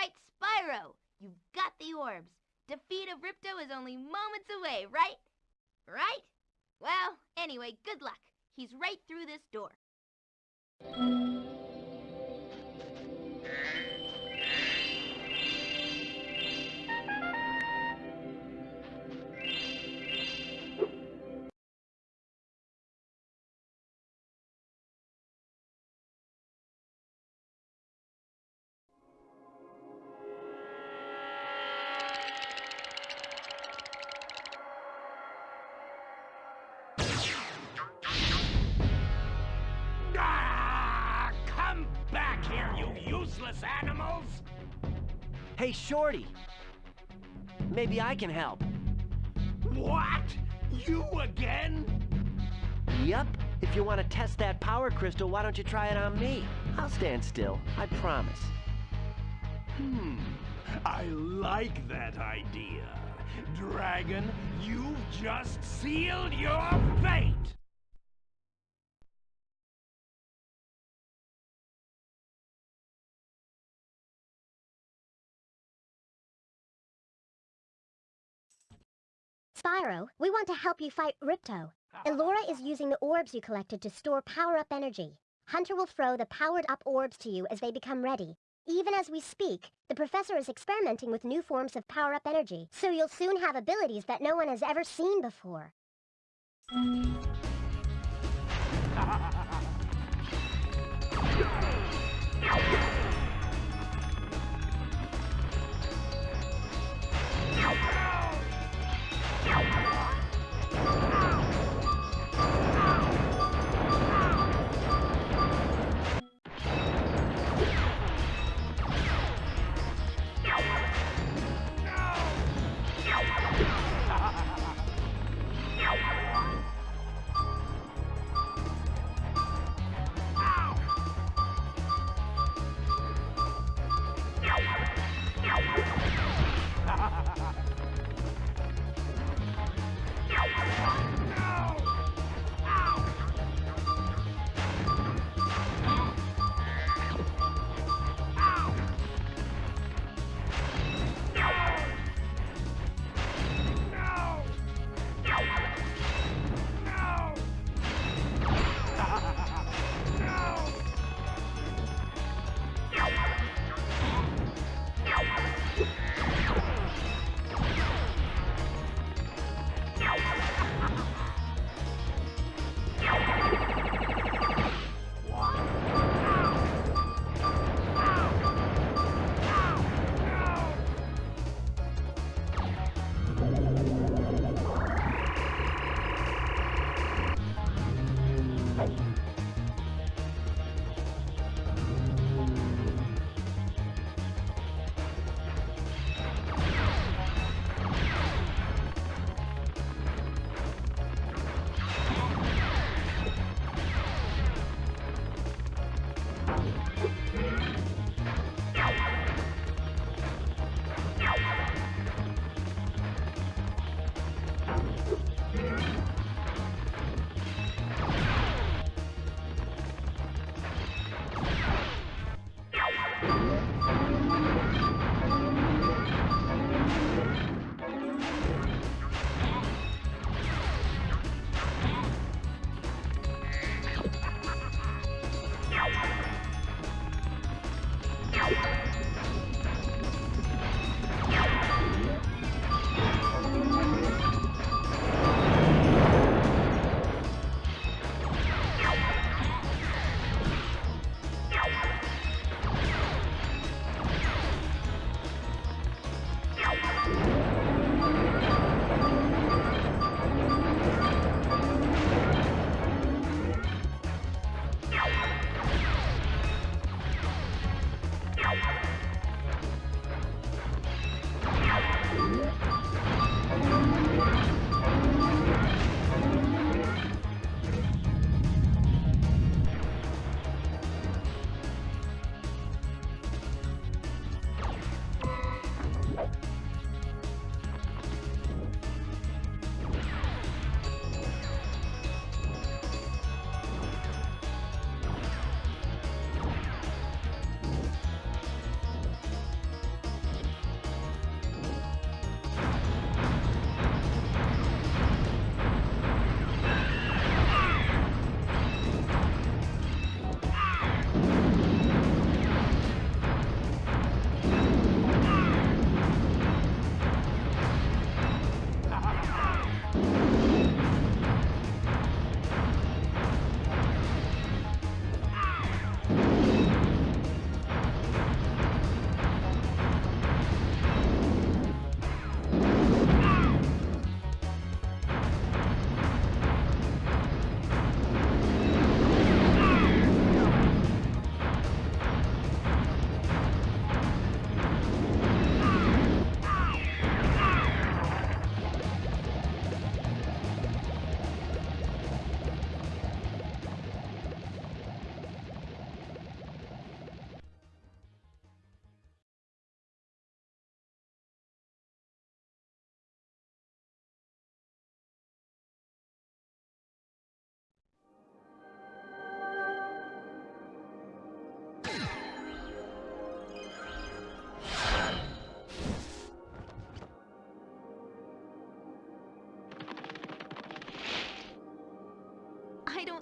right, Spyro. You've got the orbs. Defeat of Ripto is only moments away, right? Right? Well, anyway, good luck. He's right through this door. Come back here, you useless animals! Hey, Shorty. Maybe I can help. What? You again? Yup. If you want to test that power crystal, why don't you try it on me? I'll stand still. I promise. Hmm. I like that idea. Dragon, you've just sealed your fate! Spyro, we want to help you fight Ripto. Elora is using the orbs you collected to store power-up energy. Hunter will throw the powered-up orbs to you as they become ready. Even as we speak, the professor is experimenting with new forms of power-up energy, so you'll soon have abilities that no one has ever seen before.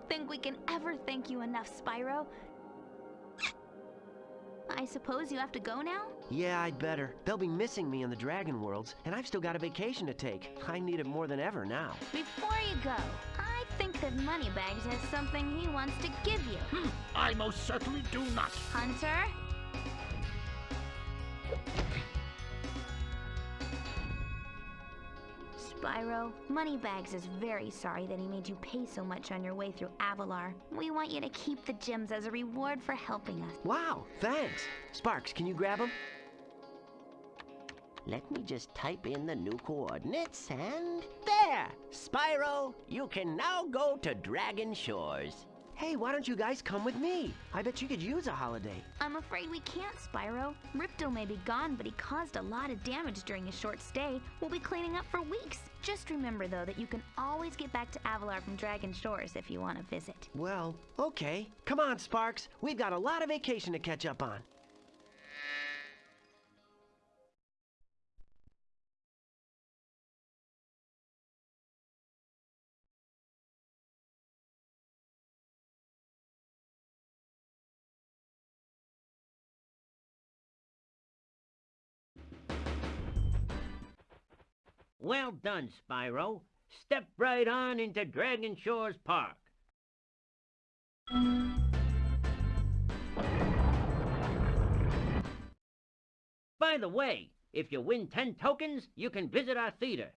Think we can ever thank you enough, Spyro. I suppose you have to go now? Yeah, I'd better. They'll be missing me in the Dragon Worlds, and I've still got a vacation to take. I need it more than ever now. Before you go, I think that Moneybags has something he wants to give you. Hmm, I most certainly do not. Hunter? Spyro, Moneybags is very sorry that he made you pay so much on your way through Avalar. We want you to keep the gems as a reward for helping us. Wow, thanks. Sparx, can you grab them? Let me just type in the new coordinates and... There! Spyro, you can now go to Dragon Shores. Hey, why don't you guys come with me? I bet you could use a holiday. I'm afraid we can't, Spyro. Ripto may be gone, but he caused a lot of damage during his short stay. We'll be cleaning up for weeks. Just remember, though, that you can always get back to Avalar from Dragon Shores if you want to visit. Well, okay. Come on, Sparx. We've got a lot of vacation to catch up on. Well done, Spyro. Step right on into Dragon Shores Park. By the way, if you win 10 tokens, you can visit our theater.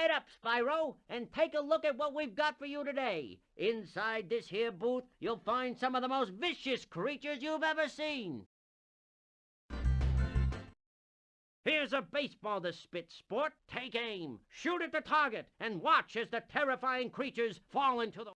Right up, Spyro, and take a look at what we've got for you today. Inside this here booth, you'll find some of the most vicious creatures you've ever seen. Here's a baseball to spit sport. Take aim, shoot at the target, and watch as the terrifying creatures fall into the...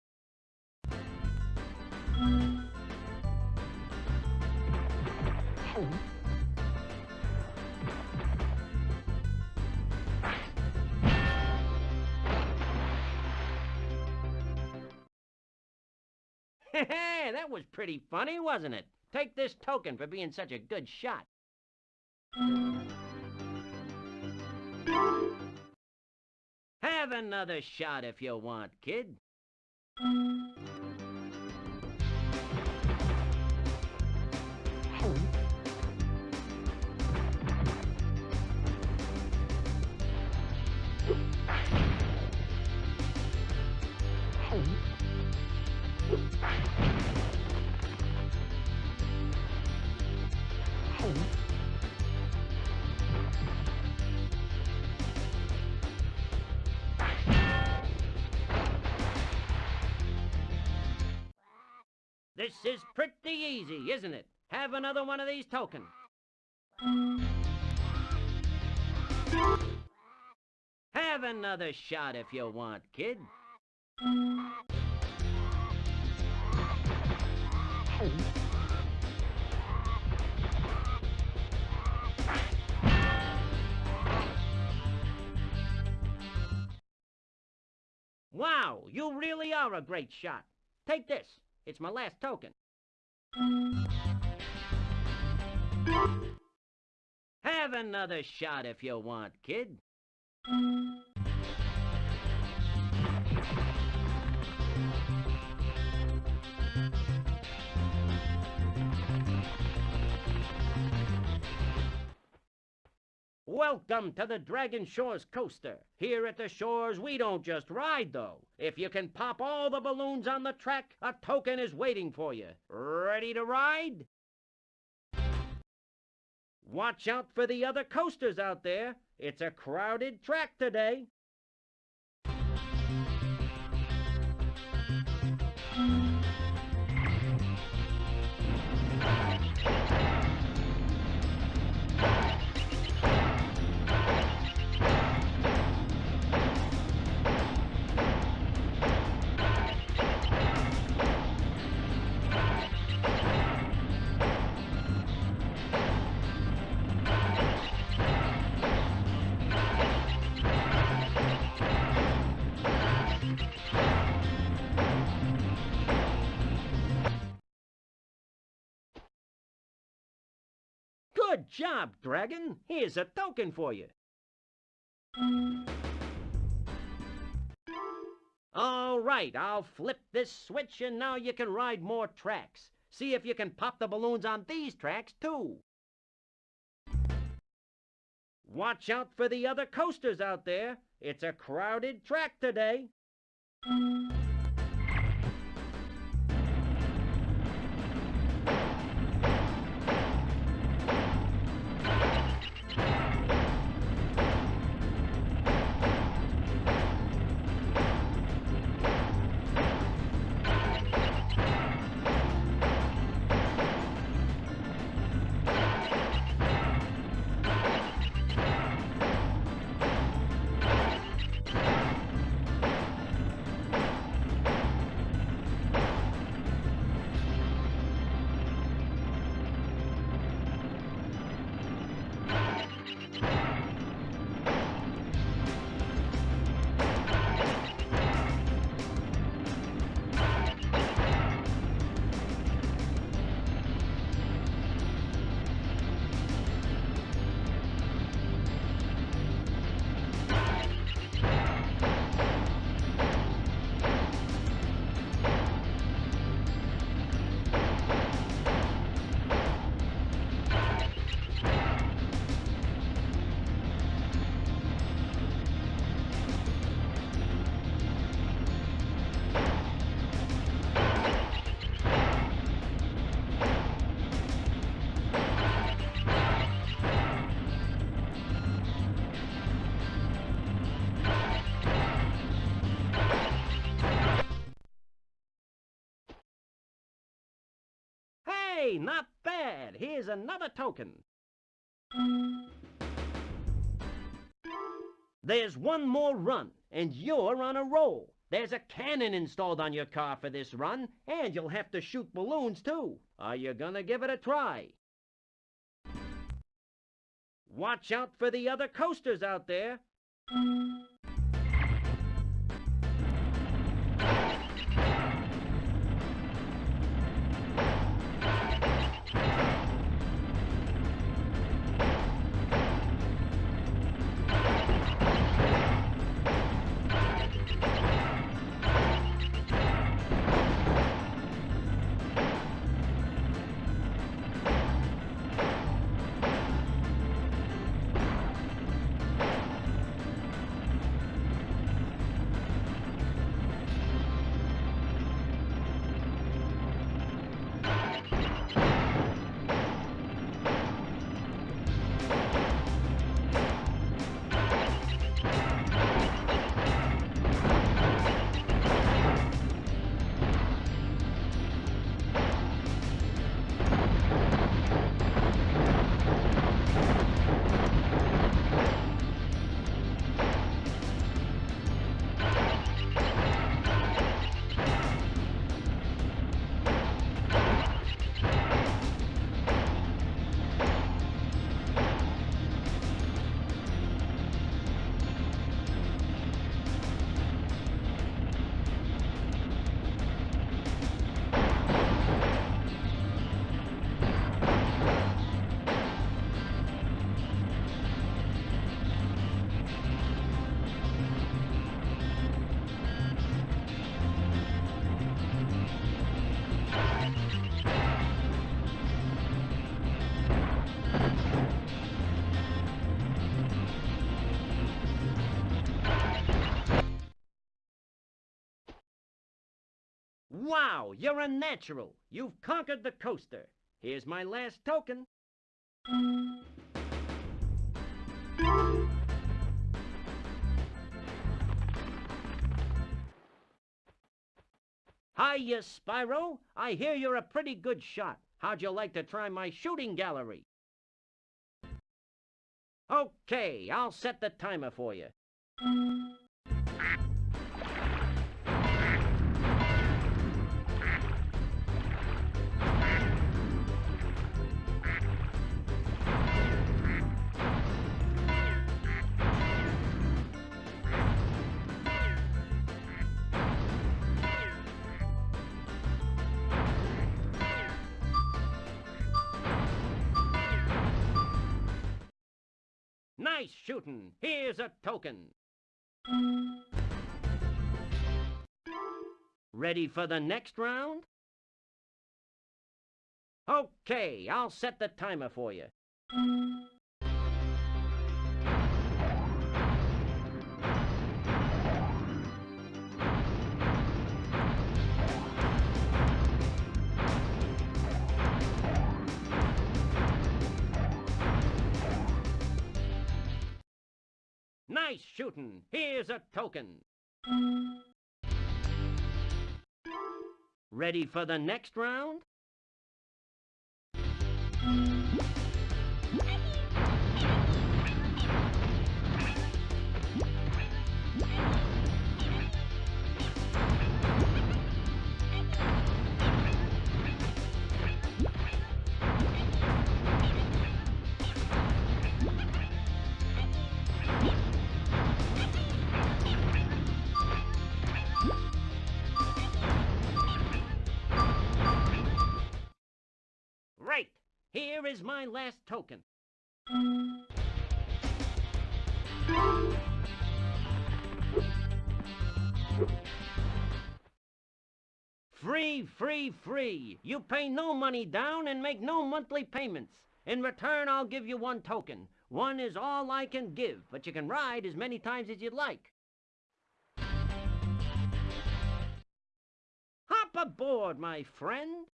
that was pretty funny, wasn't it? Take this token for being such a good shot. Have another shot if you want, kid. This is pretty easy, isn't it? Have another one of these tokens. Have another shot if you want, kid. Wow, you really are a great shot. Take this. It's my last token. Have another shot if you want, kid. Welcome to the Dragon Shores coaster. Here at the shores, we don't just ride, though. If you can pop all the balloons on the track, a token is waiting for you. Ready to ride? Watch out for the other coasters out there. It's a crowded track today. Job, Dragon. Here's a token for you. All right, I'll flip this switch and now you can ride more tracks. See if you can pop the balloons on these tracks, too. Watch out for the other coasters out there. It's a crowded track today. Not bad. Here's another token. There's one more run, and you're on a roll. There's a cannon installed on your car for this run, and you'll have to shoot balloons, too. Are you gonna give it a try? Watch out for the other coasters out there. Wow, you're a natural. You've conquered the coaster. Here's my last token. Hiya, Spyro. I hear you're a pretty good shot. How'd you like to try my shooting gallery? Okay, I'll set the timer for you. Nice shooting. Here's a token. Ready for the next round? Okay, I'll set the timer for you. Nice shooting. Here's a token. Ready for the next round? Here is my last token. Free, free, free. You pay no money down and make no monthly payments. In return, I'll give you one token. One is all I can give, but you can ride as many times as you'd like. Hop aboard, my friend.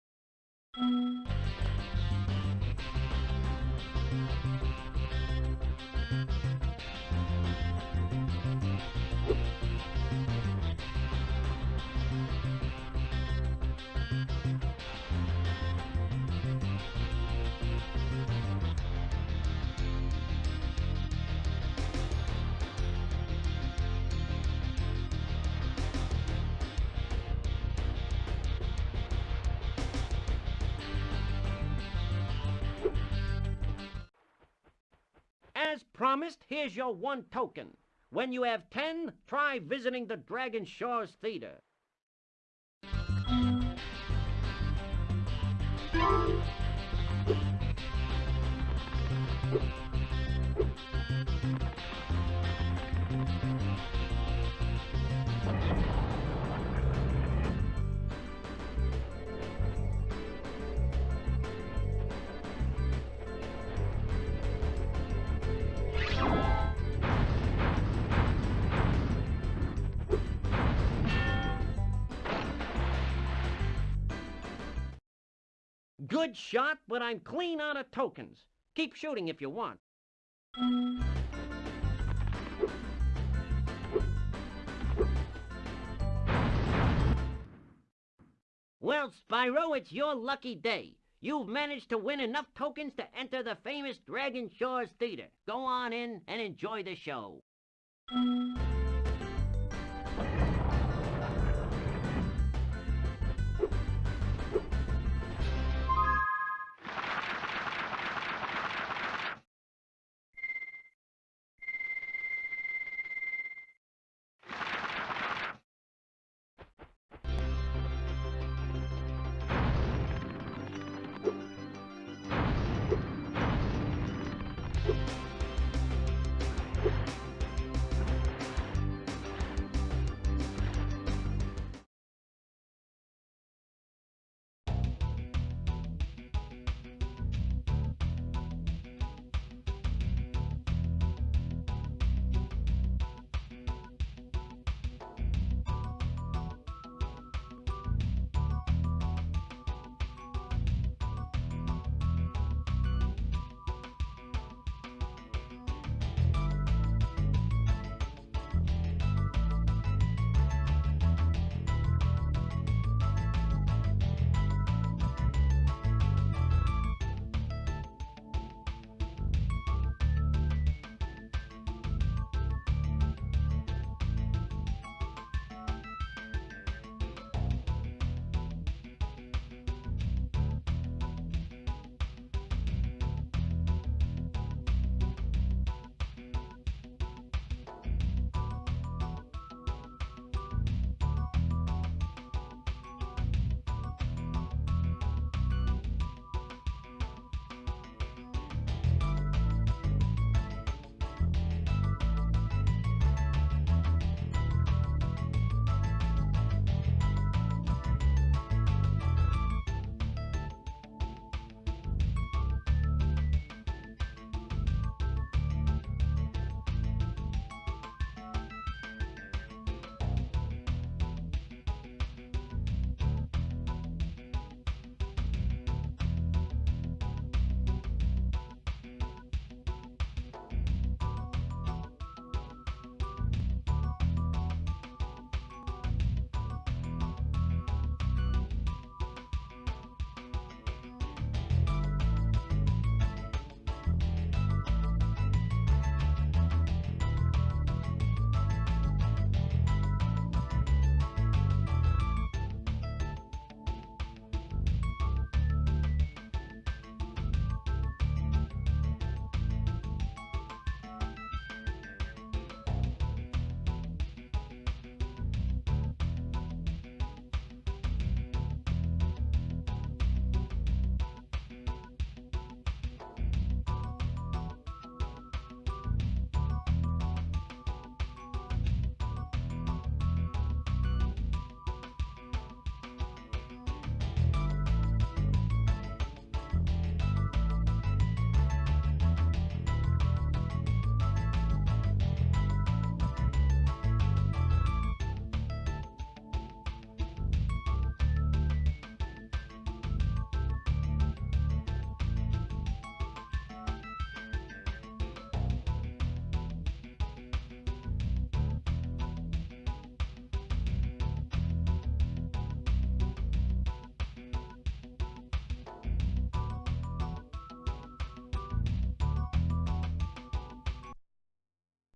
Promised, here's your one token. When you have ten, try visiting the Dragon Shores Theater. Good shot, but I'm clean out of tokens. Keep shooting if you want. Well, Spyro, it's your lucky day. You've managed to win enough tokens to enter the famous Dragon Shores Theater. Go on in and enjoy the show. You